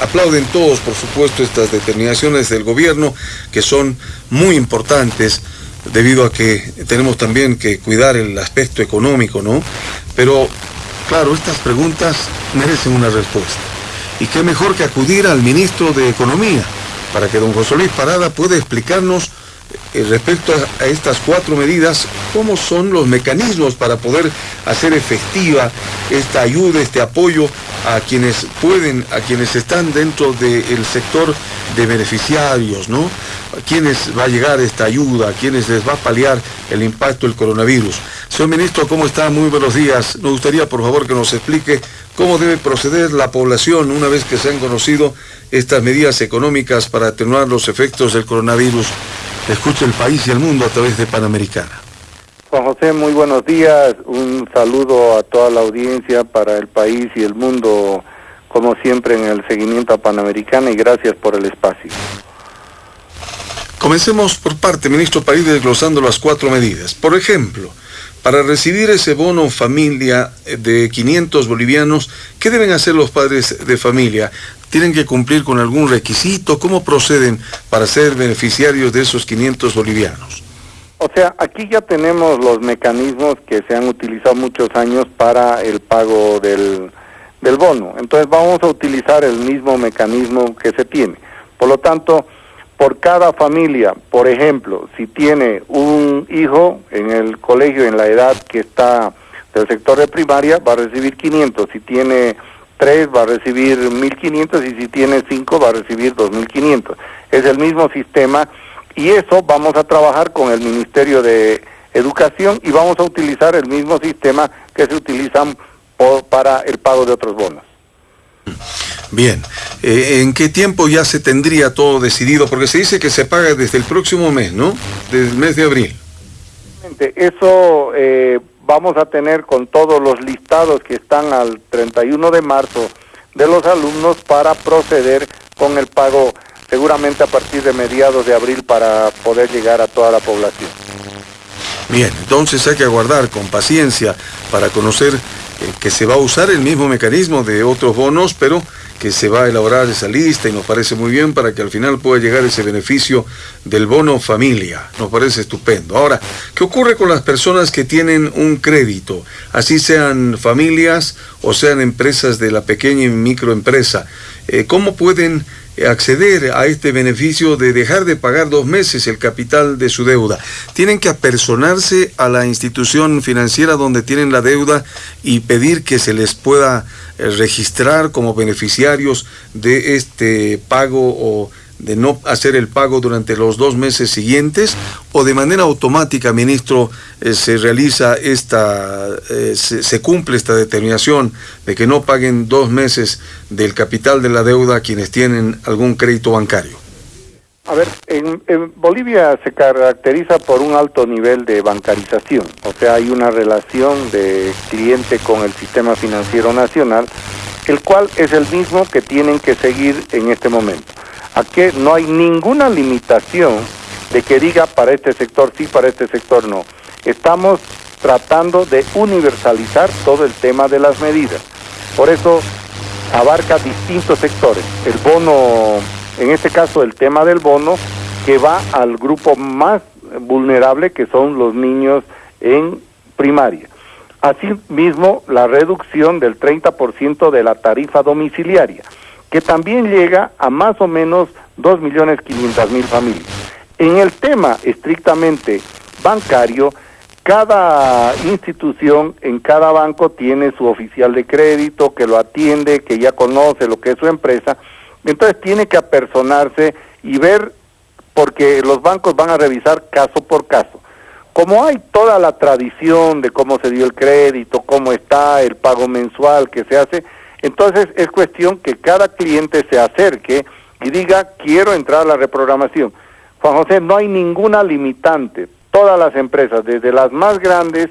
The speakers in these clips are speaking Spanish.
aplauden todos, por supuesto, estas determinaciones del gobierno que son muy importantes debido a que tenemos también que cuidar el aspecto económico, ¿no? Pero, claro, estas preguntas merecen una respuesta. Y qué mejor que acudir al ministro de Economía para que don José Luis Parada pueda explicarnos respecto a, estas cuatro medidas, cómo son los mecanismos para poder hacer efectiva esta ayuda, este apoyo a quienes pueden, a quienes están dentro del sector de beneficiarios, ¿no? A quienes va a llegar esta ayuda, a quienes les va a paliar el impacto del coronavirus. Señor ministro, ¿cómo está? Muy buenos días. Nos gustaría, por favor, que nos explique cómo debe proceder la población una vez que se han conocido estas medidas económicas para atenuar los efectos del coronavirus escucha el país y el mundo a través de Panamericana. Juan José, muy buenos días. Un saludo a toda la audiencia para el país y el mundo, como siempre, en el seguimiento a Panamericana y gracias por el espacio. Comencemos por parte, ministro, para ir desglosando las cuatro medidas. Por ejemplo, para recibir ese bono familia de 500 bolivianos, ¿qué deben hacer los padres de familia? ¿Tienen que cumplir con algún requisito? ¿Cómo proceden para ser beneficiarios de esos 500 bolivianos? O sea, aquí ya tenemos los mecanismos que se han utilizado muchos años para el pago del, del bono. Entonces vamos a utilizar el mismo mecanismo que se tiene. Por lo tanto, por cada familia, por ejemplo, si tiene un hijo en el colegio en la edad que está del sector de primaria, va a recibir 500. Si tiene tres va a recibir 1.500 y si tiene cinco va a recibir 2.500. Es el mismo sistema y eso vamos a trabajar con el Ministerio de Educación y vamos a utilizar el mismo sistema que se utilizan para el pago de otros bonos. Bien, eh, ¿en qué tiempo ya se tendría todo decidido? Porque se dice que se paga desde el próximo mes, ¿no? Desde el mes de abril. Eso eh, vamos a tener con todos los listados que están al 31 de marzo de los alumnos para proceder con el pago seguramente a partir de mediados de abril para poder llegar a toda la población. Bien, entonces hay que aguardar con paciencia para conocer eh, que se va a usar el mismo mecanismo de otros bonos, pero que se va a elaborar esa lista y nos parece muy bien para que al final pueda llegar ese beneficio del bono familia. Nos parece estupendo. Ahora, ¿qué ocurre con las personas que tienen un crédito? Así sean familias o sean empresas de la pequeña y microempresa. Eh, ¿Cómo pueden acceder a este beneficio de dejar de pagar dos meses el capital de su deuda. Tienen que apersonarse a la institución financiera donde tienen la deuda y pedir que se les pueda eh, registrar como beneficiarios de este pago o de no hacer el pago durante los dos meses siguientes o de manera automática, ministro, eh, se realiza esta, eh, se, cumple esta determinación de que no paguen dos meses del capital de la deuda a quienes tienen algún crédito bancario? A ver, en, Bolivia se caracteriza por un alto nivel de bancarización, o sea, hay una relación de cliente con el sistema financiero nacional, el cual es el mismo que tienen que seguir en este momento a que no hay ninguna limitación de que diga para este sector sí, para este sector no. Estamos tratando de universalizar todo el tema de las medidas. Por eso abarca distintos sectores. El bono, en este caso el tema del bono, que va al grupo más vulnerable, que son los niños en primaria. Asimismo, la reducción del 30% de la tarifa domiciliaria que también llega a más o menos 2.500.000 familias. En el tema estrictamente bancario, cada institución en cada banco tiene su oficial de crédito que lo atiende, que ya conoce lo que es su empresa, entonces tiene que apersonarse y ver, porque los bancos van a revisar caso por caso. Como hay toda la tradición de cómo se dio el crédito, cómo está el pago mensual que se hace, entonces es cuestión que cada cliente se acerque y diga, quiero entrar a la reprogramación. Juan José, no hay ninguna limitante. Todas las empresas, desde las más grandes,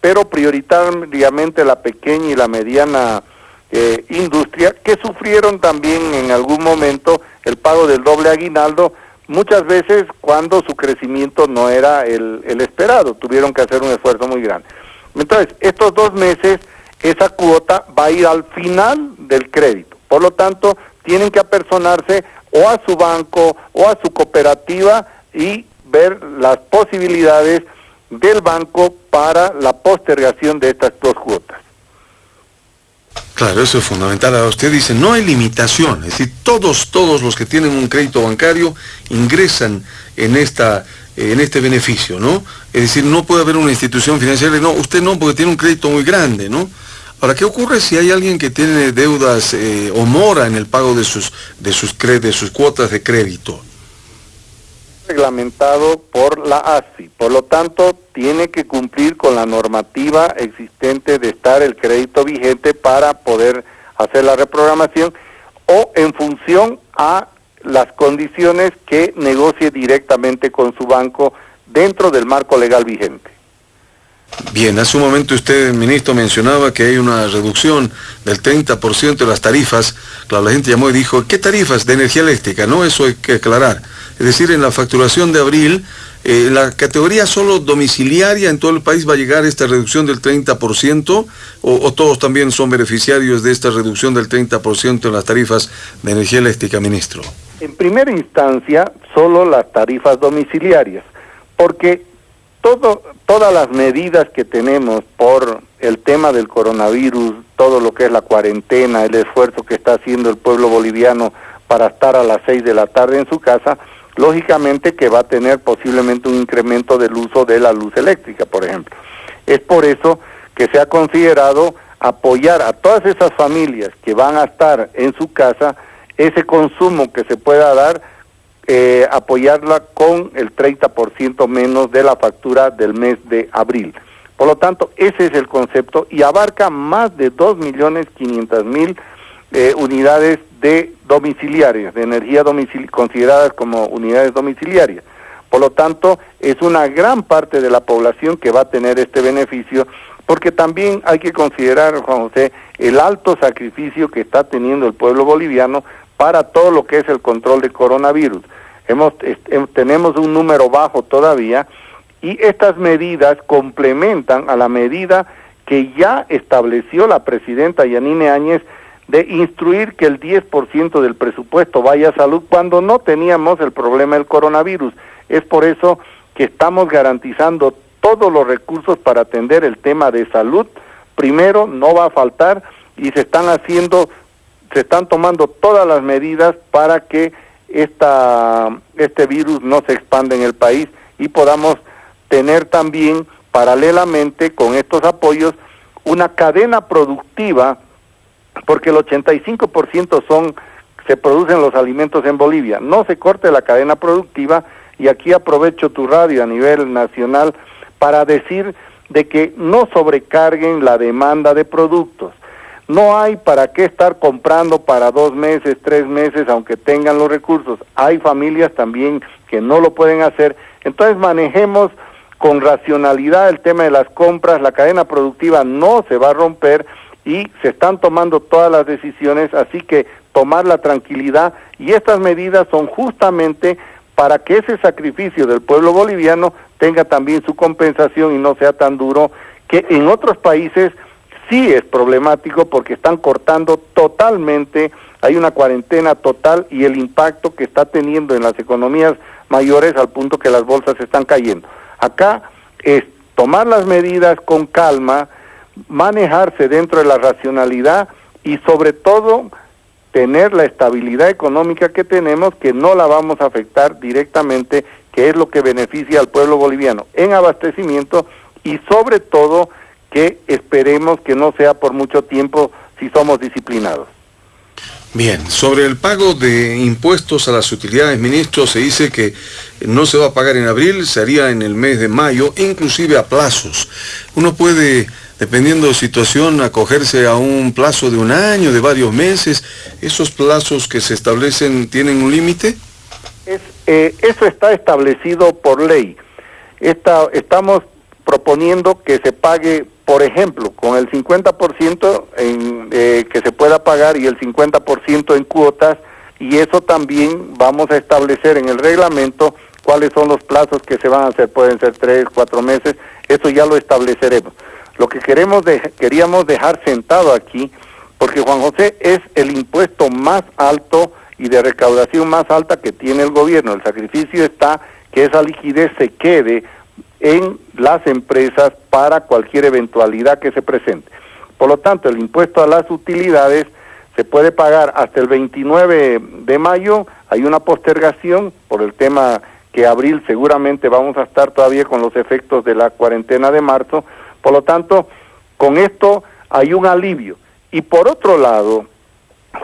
pero prioritariamente la pequeña y la mediana eh, industria, que sufrieron también en algún momento el pago del doble aguinaldo, muchas veces cuando su crecimiento no era el, el esperado, tuvieron que hacer un esfuerzo muy grande. Entonces, estos dos meses esa cuota va a ir al final del crédito. Por lo tanto, tienen que apersonarse o a su banco o a su cooperativa y ver las posibilidades del banco para la postergación de estas dos cuotas. Claro, eso es fundamental. usted dice, no hay limitación, es decir, todos, todos los que tienen un crédito bancario ingresan en esta en este beneficio, ¿no? Es decir, no puede haber una institución financiera, no, usted no, porque tiene un crédito muy grande, ¿no? Ahora, ¿qué ocurre si hay alguien que tiene deudas eh, o mora en el pago de sus, de sus, de sus cuotas de crédito? reglamentado por la ASI. Por lo tanto, tiene que cumplir con la normativa existente de estar el crédito vigente para poder hacer la reprogramación o en función a las condiciones que negocie directamente con su banco dentro del marco legal vigente. Bien, hace un momento usted, ministro, mencionaba que hay una reducción del 30% de las tarifas. Claro, la gente llamó y dijo, ¿qué tarifas de energía eléctrica? No, eso hay que aclarar. Es decir, en la facturación de abril, eh, la categoría solo domiciliaria en todo el país va a llegar a esta reducción del 30% o, o todos también son beneficiarios de esta reducción del 30% en las tarifas de energía eléctrica, ministro. En primera instancia, solo las tarifas domiciliarias, porque todo, todas las medidas que tenemos por el tema del coronavirus, todo lo que es la cuarentena, el esfuerzo que está haciendo el pueblo boliviano para estar a las seis de la tarde en su casa, lógicamente que va a tener posiblemente un incremento del uso de la luz eléctrica, por ejemplo. Es por eso que se ha considerado apoyar a todas esas familias que van a estar en su casa, ese consumo que se pueda dar, eh, apoyarla con el 30% menos de la factura del mes de abril. Por lo tanto, ese es el concepto y abarca más de 2.500.000 eh, unidades de domiciliarias, de energía domicili consideradas como unidades domiciliarias. Por lo tanto, es una gran parte de la población que va a tener este beneficio, porque también hay que considerar, Juan José, el alto sacrificio que está teniendo el pueblo boliviano para todo lo que es el control del coronavirus. Hemos, tenemos un número bajo todavía y estas medidas complementan a la medida que ya estableció la presidenta Yanine Áñez de instruir que el 10% del presupuesto vaya a salud cuando no teníamos el problema del coronavirus. Es por eso que estamos garantizando todos los recursos para atender el tema de salud. Primero, no va a faltar y se están haciendo, se están tomando todas las medidas para que esta, este virus no se expanda en el país y podamos tener también paralelamente con estos apoyos una cadena productiva porque el 85% son se producen los alimentos en Bolivia. No se corte la cadena productiva y aquí aprovecho tu radio a nivel nacional para decir de que no sobrecarguen la demanda de productos. No hay para qué estar comprando para dos meses, tres meses, aunque tengan los recursos. Hay familias también que no lo pueden hacer. Entonces manejemos con racionalidad el tema de las compras. La cadena productiva no se va a romper y se están tomando todas las decisiones, así que tomar la tranquilidad y estas medidas son justamente para que ese sacrificio del pueblo boliviano tenga también su compensación y no sea tan duro que en otros países sí es problemático porque están cortando totalmente, hay una cuarentena total y el impacto que está teniendo en las economías mayores al punto que las bolsas están cayendo. Acá es tomar las medidas con calma, manejarse dentro de la racionalidad y sobre todo tener la estabilidad económica que tenemos que no la vamos a afectar directamente, que es lo que beneficia al pueblo boliviano en abastecimiento y sobre todo que esperemos que no sea por mucho tiempo si somos disciplinados. Bien, sobre el pago de impuestos a las utilidades, ministro, se dice que no se va a pagar en abril, se haría en el mes de mayo, inclusive a plazos. Uno puede dependiendo de situación, acogerse a un plazo de un año, de varios meses. ¿Esos plazos que se establecen tienen un límite? Eh, eso está establecido por ley. estamos proponiendo que se pague, por ejemplo, con el 50% en, eh, que se pueda pagar y el 50% en cuotas, y eso también vamos a establecer en el reglamento cuáles son los plazos que se van a hacer, pueden ser tres, cuatro meses, eso ya lo estableceremos. Lo que queremos de, queríamos dejar sentado aquí porque Juan José es el impuesto más alto y de recaudación más alta que tiene el gobierno. El sacrificio está que esa liquidez se quede en las empresas para cualquier eventualidad que se presente. Por lo tanto, el impuesto a las utilidades se puede pagar hasta el 29 de mayo, hay una postergación por el tema que abril seguramente vamos a estar todavía con los efectos de la cuarentena de marzo, por lo tanto, con esto hay un alivio. Y por otro lado,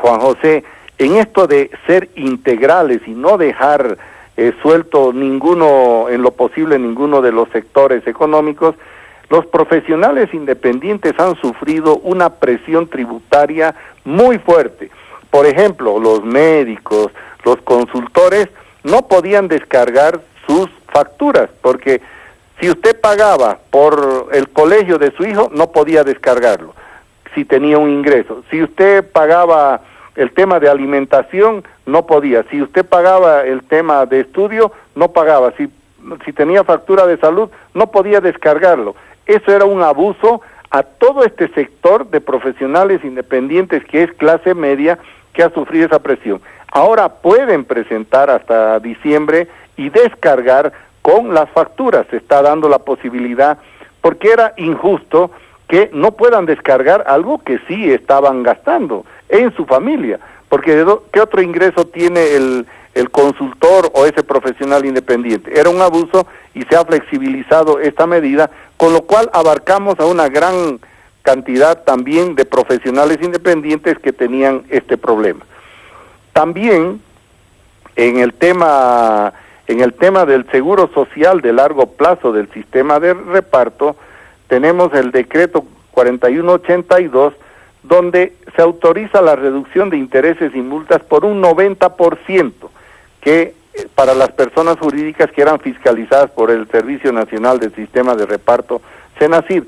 Juan José, en esto de ser integrales y no dejar eh, suelto ninguno, en lo posible, ninguno de los sectores económicos, los profesionales independientes han sufrido una presión tributaria muy fuerte. Por ejemplo, los médicos, los consultores no podían descargar sus facturas porque si usted pagaba por el colegio de su hijo, no podía descargarlo si tenía un ingreso. Si usted pagaba el tema de alimentación, no podía. Si usted pagaba el tema de estudio, no pagaba. Si, si tenía factura de salud, no podía descargarlo. Eso era un abuso a todo este sector de profesionales independientes que es clase media que ha sufrido esa presión. Ahora pueden presentar hasta diciembre y descargar con las facturas. Se está dando la posibilidad, porque era injusto que no puedan descargar algo que sí estaban gastando en su familia, porque ¿qué otro ingreso tiene el, el consultor o ese profesional independiente? Era un abuso y se ha flexibilizado esta medida, con lo cual abarcamos a una gran cantidad también de profesionales independientes que tenían este problema. También en el tema en el tema del seguro social de largo plazo del sistema de reparto tenemos el decreto 4182 donde se autoriza la reducción de intereses y multas por un 90% que eh, para las personas jurídicas que eran fiscalizadas por el Servicio Nacional del Sistema de Reparto SENACIR,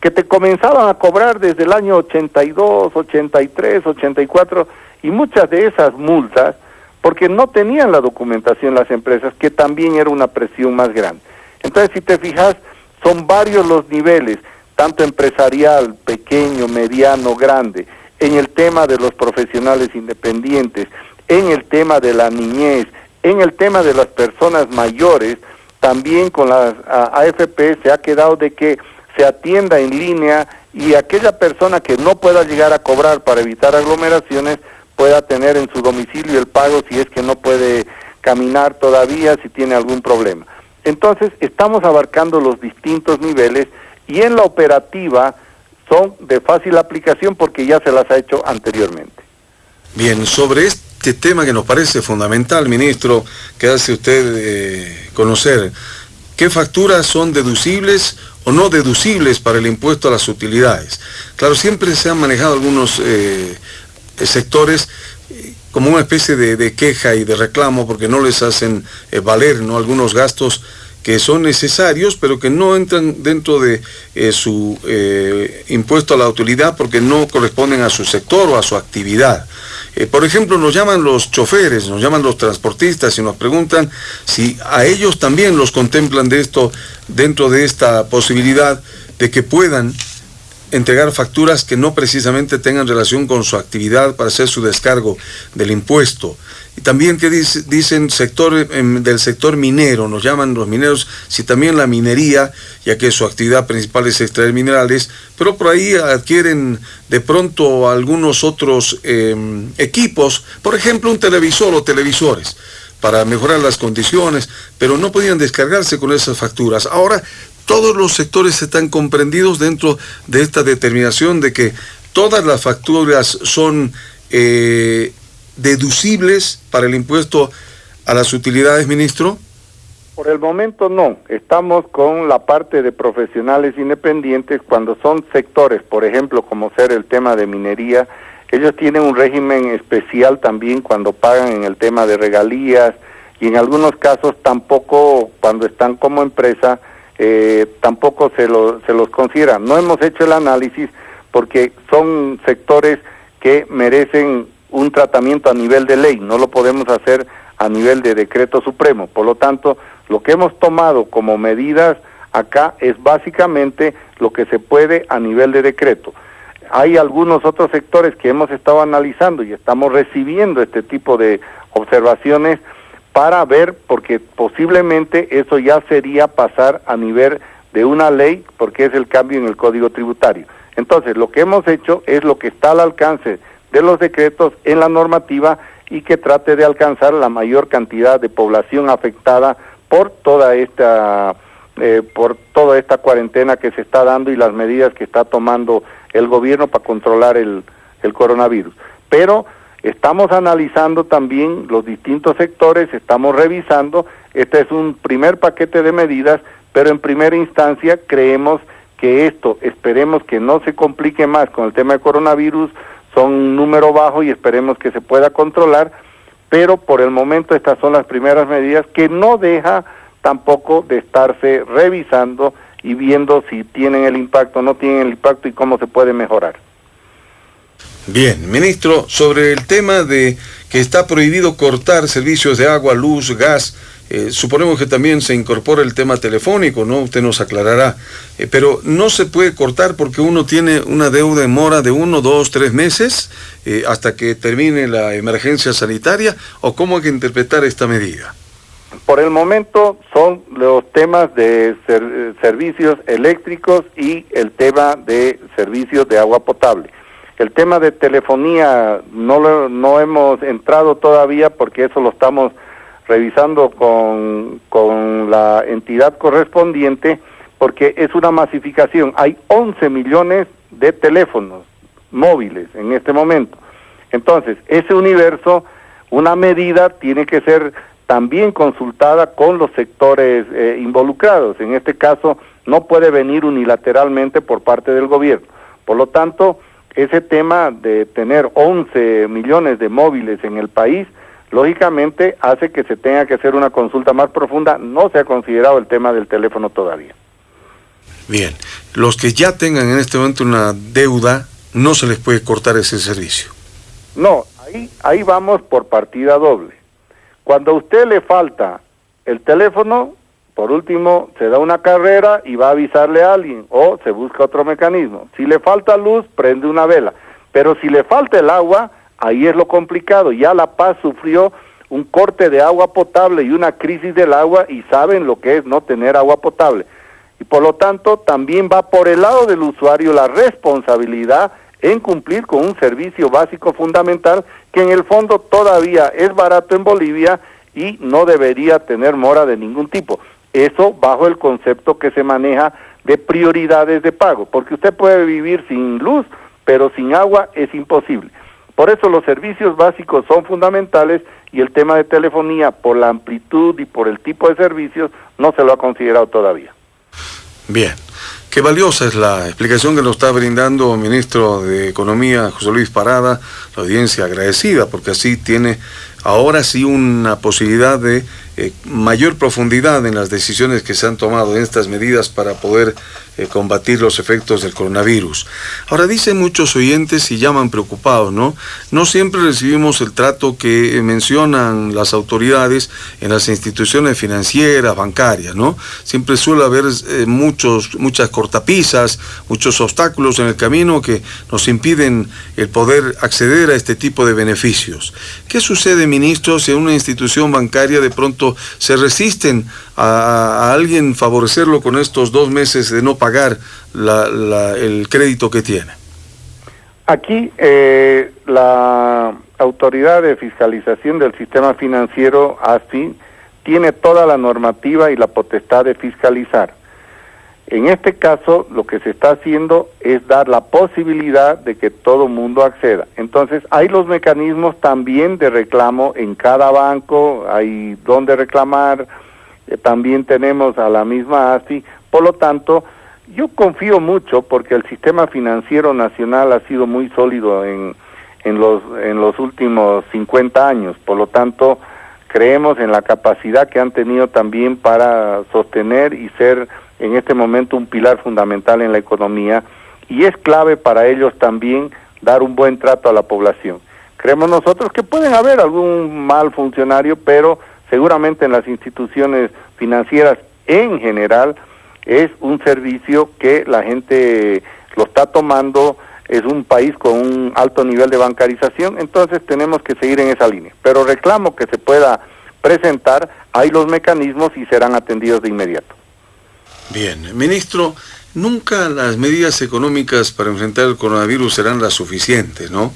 que te comenzaban a cobrar desde el año 82, 83, 84 y muchas de esas multas porque no tenían la documentación las empresas, que también era una presión más grande. Entonces, si te fijas, son varios los niveles, tanto empresarial, pequeño, mediano, grande, en el tema de los profesionales independientes, en el tema de la niñez, en el tema de las personas mayores, también con las AFP se ha quedado de que se atienda en línea y aquella persona que no pueda llegar a cobrar para evitar aglomeraciones pueda tener en su domicilio el pago si es que no puede caminar todavía, si tiene algún problema. Entonces, estamos abarcando los distintos niveles y en la operativa son de fácil aplicación porque ya se las ha hecho anteriormente. Bien, sobre este tema que nos parece fundamental, ministro, que hace usted eh, conocer, ¿qué facturas son deducibles o no deducibles para el impuesto a las utilidades? Claro, siempre se han manejado algunos eh, eh, sectores como una especie de, queja y de reclamo porque no les hacen valer ¿no? algunos gastos que son necesarios, pero que no entran dentro de su impuesto a la utilidad porque no corresponden a su sector o a su actividad. por ejemplo, nos llaman los choferes, nos llaman los transportistas y nos preguntan si a ellos también los contemplan de esto dentro de esta posibilidad de que puedan entregar facturas que no precisamente tengan relación con su actividad para hacer su descargo del impuesto. También que dicen sector, em, del sector minero, nos llaman los mineros, si también la minería, ya que su actividad principal es extraer minerales, pero por ahí adquieren de pronto algunos otros em, equipos, por ejemplo un televisor o televisores para mejorar las condiciones, pero no podían descargarse con esas facturas. Ahora todos los sectores están comprendidos dentro de esta determinación de que todas las facturas son eh, deducibles para el impuesto a las utilidades, ministro? Por el momento no. Estamos con la parte de profesionales independientes cuando son sectores, por ejemplo, como ser el tema de minería. Ellos tienen un régimen especial también cuando pagan en el tema de regalías y en algunos casos tampoco cuando están como empresa eh, tampoco se, lo, se los considera. No hemos hecho el análisis porque son sectores que merecen un tratamiento a nivel de ley, no lo podemos hacer a nivel de decreto supremo. Por lo tanto, lo que hemos tomado como medidas acá es básicamente lo que se puede a nivel de decreto. hay algunos otros sectores que hemos estado analizando y estamos recibiendo este tipo de observaciones para ver, porque posiblemente eso ya sería pasar a nivel de una ley, porque es el cambio en el código tributario. Entonces, lo que hemos hecho es lo que está al alcance de los decretos en la normativa y que trate de alcanzar la mayor cantidad de población afectada por toda esta eh, por toda esta cuarentena que se está dando y las medidas que está tomando el gobierno para controlar el, el coronavirus. Pero estamos analizando también los distintos sectores, estamos revisando, este es un primer paquete de medidas, pero en primera instancia creemos que esto, esperemos que no se complique más con el tema de coronavirus, son un número bajo y esperemos que se pueda controlar, pero por el momento estas son las primeras medidas que no deja tampoco de estarse revisando y viendo si tienen el impacto no tienen el impacto y cómo se puede mejorar. Bien, ministro, sobre el tema de que está prohibido cortar servicios de agua, luz, gas, eh, suponemos que también se incorpora el tema telefónico, ¿no? Usted nos aclarará. Eh, pero no se puede cortar porque uno tiene una deuda en mora de uno, dos, tres meses eh, hasta que termine la emergencia sanitaria, o cómo hay que interpretar esta medida. Por el momento son los temas de servicios eléctricos y el tema de servicios de agua potable. El tema de telefonía no, no hemos entrado todavía porque eso lo estamos revisando con, con la entidad correspondiente porque es una masificación. Hay 11 millones de teléfonos móviles en este momento. Entonces, ese universo, una medida tiene que ser también consultada con los sectores eh, involucrados. En este caso, no puede venir unilateralmente por parte del gobierno. Por lo tanto, ese tema de tener 11 millones de móviles en el país, lógicamente hace que se tenga que hacer una consulta más profunda. No se ha considerado el tema del teléfono todavía. Bien, los que ya tengan en este momento una deuda, no se les puede cortar ese servicio. No, ahí, ahí vamos por partida doble. Cuando a usted le falta el teléfono, por último, se da una carrera y va a avisarle a alguien o se busca otro mecanismo. Si le falta luz, prende una vela. Pero si le falta el agua, ahí es lo complicado. Ya La Paz sufrió un corte de agua potable y una crisis del agua y saben lo que es no tener agua potable. Y por lo tanto, también va por el lado del usuario la responsabilidad en cumplir con un servicio básico fundamental que en el fondo todavía es barato en Bolivia y no debería tener mora de ningún tipo. Eso bajo el concepto que se maneja de prioridades de pago, porque usted puede vivir sin luz, pero sin agua es imposible. Por eso los servicios básicos son fundamentales y el tema de telefonía, por la amplitud y por el tipo de servicios, no se lo ha considerado todavía. Bien. Qué valiosa es la explicación que nos está brindando el ministro de Economía, José Luis Parada, la audiencia agradecida, porque así tiene ahora sí una posibilidad de eh, mayor profundidad en las decisiones que se han tomado en estas medidas para poder eh, combatir los efectos del coronavirus. Ahora dicen muchos oyentes y llaman preocupados, ¿no? No siempre recibimos el trato que mencionan las autoridades en las instituciones financieras, bancarias, ¿no? Siempre suele haber eh, muchos, muchas cortapisas, muchos obstáculos en el camino que nos impiden el poder acceder a este tipo de beneficios. ¿Qué sucede, ministro, si una institución bancaria de pronto se resisten a, alguien favorecerlo con estos dos meses de no pagar el crédito que tiene? Aquí eh, la autoridad de fiscalización del sistema financiero, ASFI, tiene toda la normativa y la potestad de fiscalizar. En este caso, lo que se está haciendo es dar la posibilidad de que todo mundo acceda. Entonces, hay los mecanismos también de reclamo en cada banco, hay donde reclamar, eh, también tenemos a la misma ASI. Por lo tanto, yo confío mucho porque el sistema financiero nacional ha sido muy sólido en, en, los, en los últimos 50 años. Por lo tanto, creemos en la capacidad que han tenido también para sostener y ser en este momento un pilar fundamental en la economía y es clave para ellos también dar un buen trato a la población. Creemos nosotros que pueden haber algún mal funcionario, pero seguramente en las instituciones financieras en general es un servicio que la gente lo está tomando es un país con un alto nivel de bancarización, entonces tenemos que seguir en esa línea. Pero reclamo que se pueda presentar, hay los mecanismos y serán atendidos de inmediato. Bien, ministro, nunca las medidas económicas para enfrentar el coronavirus serán las suficientes, ¿no?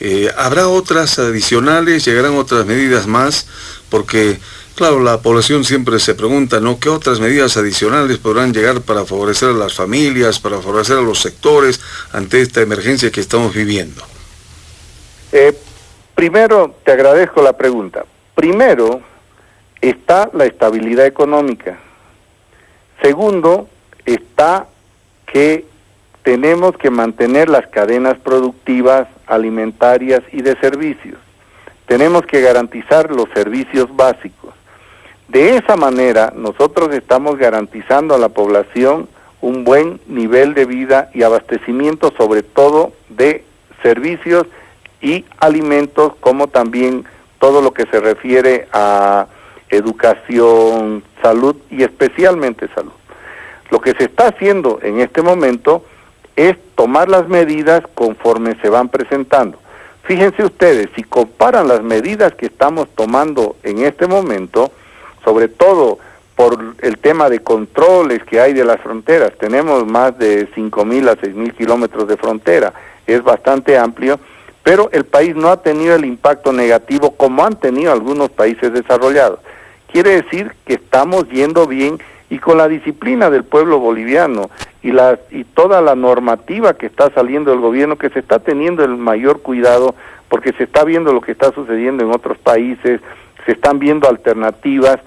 Eh, ¿Habrá otras adicionales? ¿Llegarán otras medidas más? Porque Claro, la población siempre se pregunta, ¿no? ¿Qué otras medidas adicionales podrán llegar para favorecer a las familias, para favorecer a los sectores ante esta emergencia que estamos viviendo? Eh, primero, te agradezco la pregunta. Primero, está la estabilidad económica. Segundo, está que tenemos que mantener las cadenas productivas, alimentarias y de servicios. Tenemos que garantizar los servicios básicos. De esa manera, nosotros estamos garantizando a la población un buen nivel de vida y abastecimiento, sobre todo de servicios y alimentos, como también todo lo que se refiere a educación, salud y especialmente salud. Lo que se está haciendo en este momento es tomar las medidas conforme se van presentando. Fíjense ustedes, si comparan las medidas que estamos tomando en este momento, sobre todo por el tema de controles que hay de las fronteras. Tenemos más de 5.000 a 6.000 kilómetros de frontera, es bastante amplio, pero el país no ha tenido el impacto negativo como han tenido algunos países desarrollados. Quiere decir que estamos yendo bien y con la disciplina del pueblo boliviano y, la, y toda la normativa que está saliendo del gobierno, que se está teniendo el mayor cuidado porque se está viendo lo que está sucediendo en otros países, se están viendo alternativas,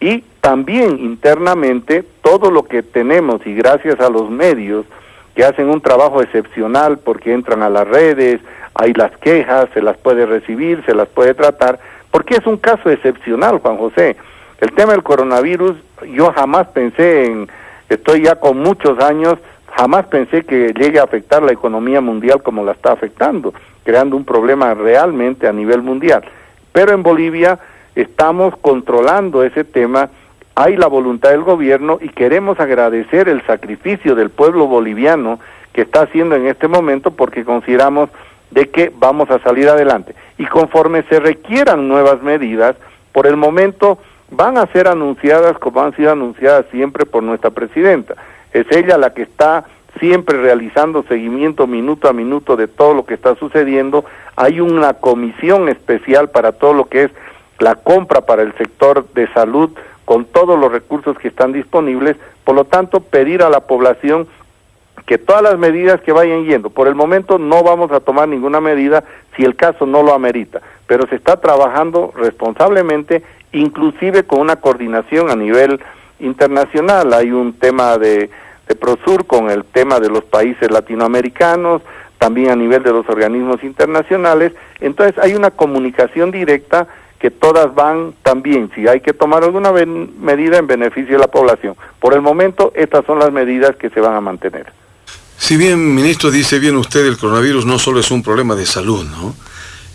y también internamente todo lo que tenemos y gracias a los medios que hacen un trabajo excepcional porque entran a las redes, hay las quejas, se las puede recibir, se las puede tratar, porque es un caso excepcional, Juan José. El tema del coronavirus, yo jamás pensé en, estoy ya con muchos años, jamás pensé que llegue a afectar la economía mundial como la está afectando, creando un problema realmente a nivel mundial. Pero en Bolivia estamos controlando ese tema, hay la voluntad del gobierno y queremos agradecer el sacrificio del pueblo boliviano que está haciendo en este momento porque consideramos de que vamos a salir adelante. Y conforme se requieran nuevas medidas, por el momento van a ser anunciadas como han sido anunciadas siempre por nuestra presidenta. Es ella la que está siempre realizando seguimiento minuto a minuto de todo lo que está sucediendo. Hay una comisión especial para todo lo que es la compra para el sector de salud con todos los recursos que están disponibles, por lo tanto pedir a la población que todas las medidas que vayan yendo, por el momento no vamos a tomar ninguna medida si el caso no lo amerita, pero se está trabajando responsablemente, inclusive con una coordinación a nivel internacional. Hay un tema de, de Prosur con el tema de los países latinoamericanos, también a nivel de los organismos internacionales, entonces hay una comunicación directa que todas van también, si hay que tomar alguna medida en beneficio de la población. Por el momento, estas son las medidas que se van a mantener. Si bien, ministro, dice bien usted, el coronavirus no solo es un problema de salud, ¿no?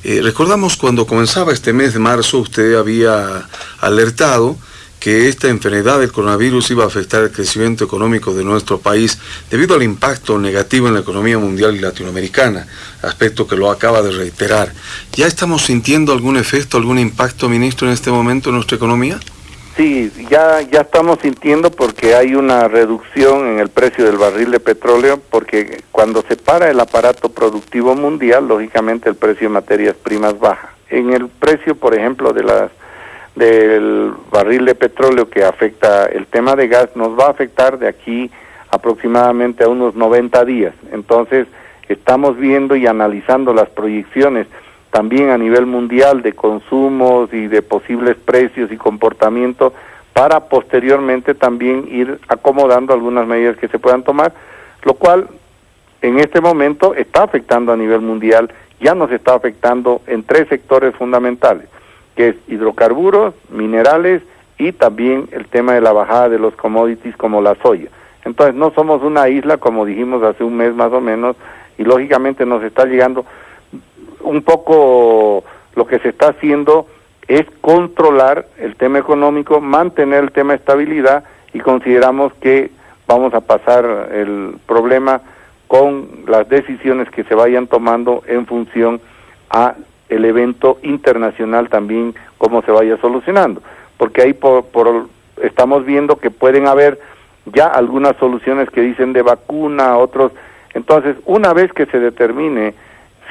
Eh, recordamos cuando comenzaba este mes de marzo, usted había alertado que esta enfermedad del coronavirus iba a afectar el crecimiento económico de nuestro país debido al impacto negativo en la economía mundial y latinoamericana, aspecto que lo acaba de reiterar. ¿Ya estamos sintiendo algún efecto, algún impacto, ministro, en este momento en nuestra economía? Sí, ya, ya estamos sintiendo porque hay una reducción en el precio del barril de petróleo, porque cuando se para el aparato productivo mundial, lógicamente el precio de materias primas baja. En el precio, por ejemplo, de las del barril de petróleo que afecta el tema de gas nos va a afectar de aquí aproximadamente a unos 90 días. Entonces, estamos viendo y analizando las proyecciones también a nivel mundial de consumos y de posibles precios y comportamiento para posteriormente también ir acomodando algunas medidas que se puedan tomar, lo cual en este momento está afectando a nivel mundial, ya nos está afectando en tres sectores fundamentales que es hidrocarburos, minerales y también el tema de la bajada de los commodities como la soya. Entonces no somos una isla como dijimos hace un mes más o menos y lógicamente nos está llegando un poco lo que se está haciendo es controlar el tema económico, mantener el tema de estabilidad y consideramos que vamos a pasar el problema con las decisiones que se vayan tomando en función a el evento internacional también cómo se vaya solucionando. Porque ahí por, por estamos viendo que pueden haber ya algunas soluciones que dicen de vacuna otros. Entonces una vez que se determine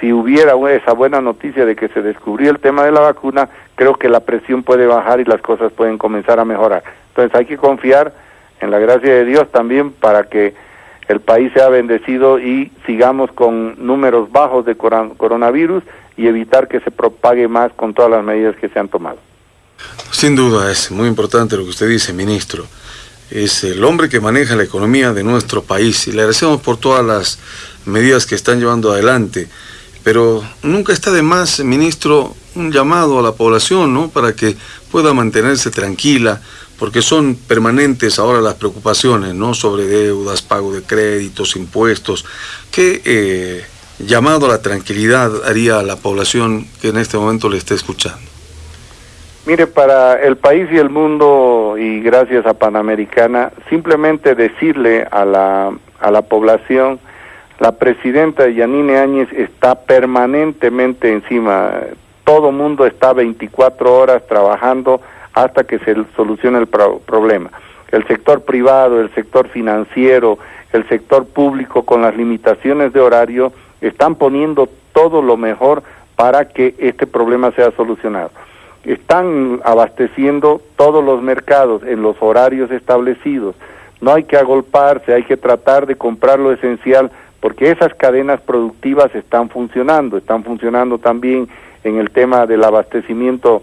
si hubiera esa buena noticia de que se descubrió el tema de la vacuna, creo que la presión puede bajar y las cosas pueden comenzar a mejorar. Entonces hay que confiar en la gracia de Dios también para que el país sea bendecido y sigamos con números bajos de coronavirus y evitar que se propague más con todas las medidas que se han tomado. Sin duda, es muy importante lo que usted dice, ministro. Es el hombre que maneja la economía de nuestro país y le agradecemos por todas las medidas que están llevando adelante. Pero nunca está de más, ministro, un llamado a la población, ¿no? Para que pueda mantenerse tranquila, porque son permanentes ahora las preocupaciones, ¿no? Sobre deudas, pago de créditos, impuestos. ¿Qué eh, llamado a la tranquilidad haría a la población que en este momento le esté escuchando? Mire, para el país y el mundo, y gracias a Panamericana, simplemente decirle a la, a la población la presidenta Yanine Áñez está permanentemente encima. Todo mundo está 24 horas trabajando hasta que se solucione el problema. El sector privado, el sector financiero, el sector público con las limitaciones de horario están poniendo todo lo mejor para que este problema sea solucionado. Están abasteciendo todos los mercados en los horarios establecidos. No hay que agolparse, hay que tratar de comprar lo esencial porque esas cadenas productivas están funcionando, están funcionando también en el tema del abastecimiento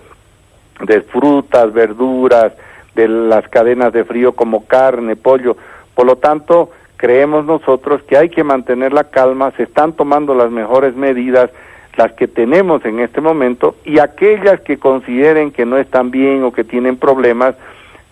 de frutas, verduras, de las cadenas de frío como carne, pollo. Por lo tanto, creemos nosotros que hay que mantener la calma, se están tomando las mejores medidas, las que tenemos en este momento, y aquellas que consideren que no están bien o que tienen problemas,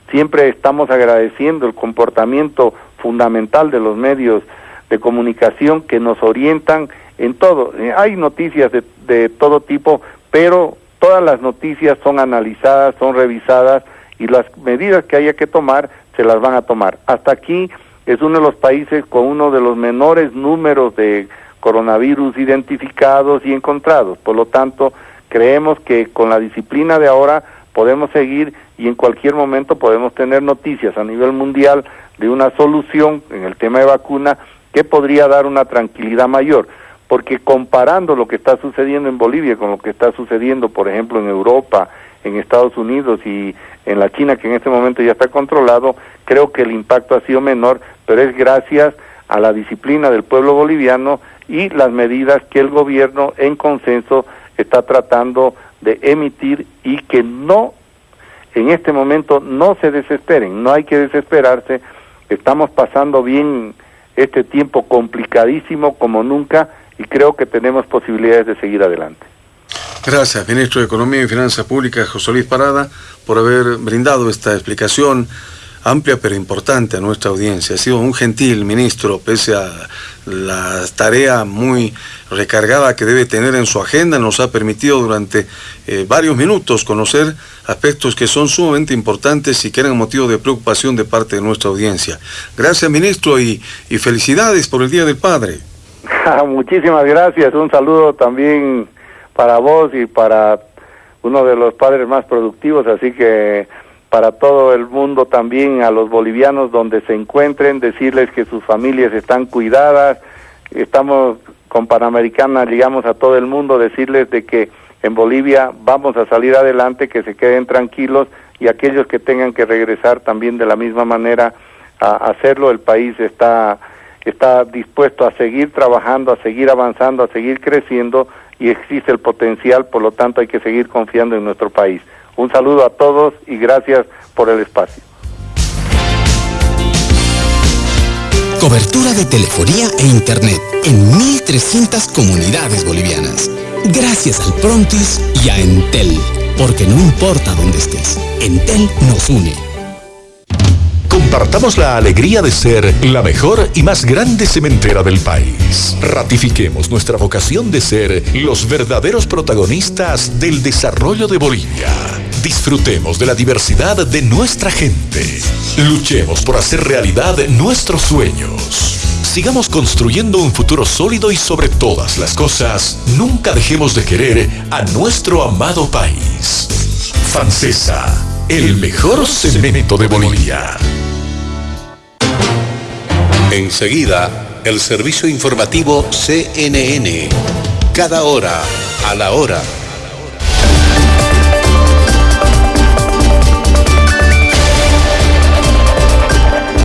siempre estamos agradeciendo el comportamiento fundamental de los medios de comunicación que nos orientan en todo. Eh, hay noticias de, de todo tipo, pero todas las noticias son analizadas, son revisadas y las medidas que haya que tomar se las van a tomar. Hasta aquí es uno de los países con uno de los menores números de coronavirus identificados y encontrados. Por lo tanto, creemos que con la disciplina de ahora podemos seguir y en cualquier momento podemos tener noticias a nivel mundial de una solución en el tema de vacuna que podría dar una tranquilidad mayor, porque comparando lo que está sucediendo en Bolivia con lo que está sucediendo, por ejemplo, en Europa, en Estados Unidos y en la China, que en este momento ya está controlado, creo que el impacto ha sido menor, pero es gracias a la disciplina del pueblo boliviano y las medidas que el gobierno en consenso está tratando de emitir y que no, en este momento, no se desesperen, no hay que desesperarse, estamos pasando bien este tiempo complicadísimo como nunca y creo que tenemos posibilidades de seguir adelante. Gracias, ministro de Economía y Finanzas Públicas, José Luis Parada, por haber brindado esta explicación amplia pero importante a nuestra audiencia. Ha sido un gentil ministro, pese a la tarea muy recargada que debe tener en su agenda, nos ha permitido durante eh, varios minutos conocer aspectos que son sumamente importantes y que eran motivo de preocupación de parte de nuestra audiencia. Gracias, ministro, y, y felicidades por el Día del Padre. Muchísimas gracias. Un saludo también para vos y para uno de los padres más productivos, así que para todo el mundo también, a los bolivianos donde se encuentren, decirles que sus familias están cuidadas. Estamos con Panamericana, digamos a todo el mundo, decirles de que en Bolivia vamos a salir adelante, que se queden tranquilos y aquellos que tengan que regresar también de la misma manera a hacerlo. El país está, está dispuesto a seguir trabajando, a seguir avanzando, a seguir creciendo y existe el potencial, por lo tanto hay que seguir confiando en nuestro país. Un saludo a todos y gracias por el espacio. Cobertura de telefonía e internet en 1.300 comunidades bolivianas. Gracias al Prontis y a Entel. Porque no importa dónde estés, Entel nos une. Compartamos la alegría de ser la mejor y más grande cementera del país. Ratifiquemos nuestra vocación de ser los verdaderos protagonistas del desarrollo de Bolivia. Disfrutemos de la diversidad de nuestra gente. Luchemos por hacer realidad nuestros sueños Sigamos construyendo un futuro sólido y sobre todas las cosas, nunca dejemos de querer a nuestro amado país. Fancesa, el mejor cemento de Bolivia. Enseguida, el servicio informativo CNN. Cada hora, a la hora.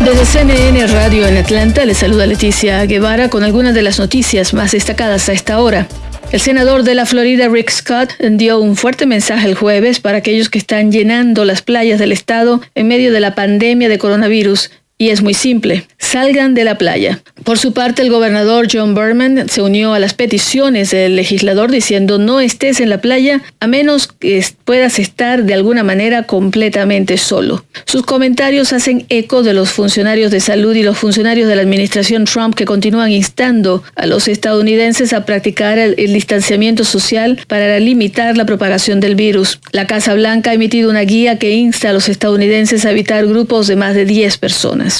Desde CNN Radio en Atlanta le saluda Leticia Guevara con algunas de las noticias más destacadas a esta hora. El senador de la Florida, Rick Scott, dio un fuerte mensaje el jueves para aquellos que están llenando las playas del estado en medio de la pandemia de coronavirus y es muy simple, salgan de la playa. Por su parte, el gobernador John Berman se unió a las peticiones del legislador diciendo no estés en la playa a menos que puedas estar de alguna manera completamente solo. Sus comentarios hacen eco de los funcionarios de salud y los funcionarios de la administración Trump que continúan instando a los estadounidenses a practicar el, distanciamiento social para limitar la propagación del virus. La Casa Blanca ha emitido una guía que insta a los estadounidenses a evitar grupos de más de 10 personas.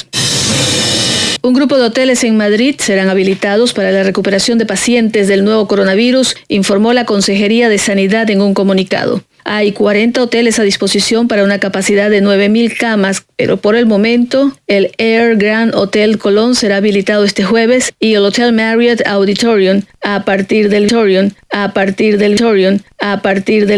Un grupo de hoteles en Madrid serán habilitados para la recuperación de pacientes del nuevo coronavirus, informó la Consejería de Sanidad en un comunicado. Hay 40 hoteles a disposición para una capacidad de 9.000 camas, pero por el momento el Air Grand Hotel Colón será habilitado este jueves y el Hotel Marriott Auditorium a partir del a partir del a partir del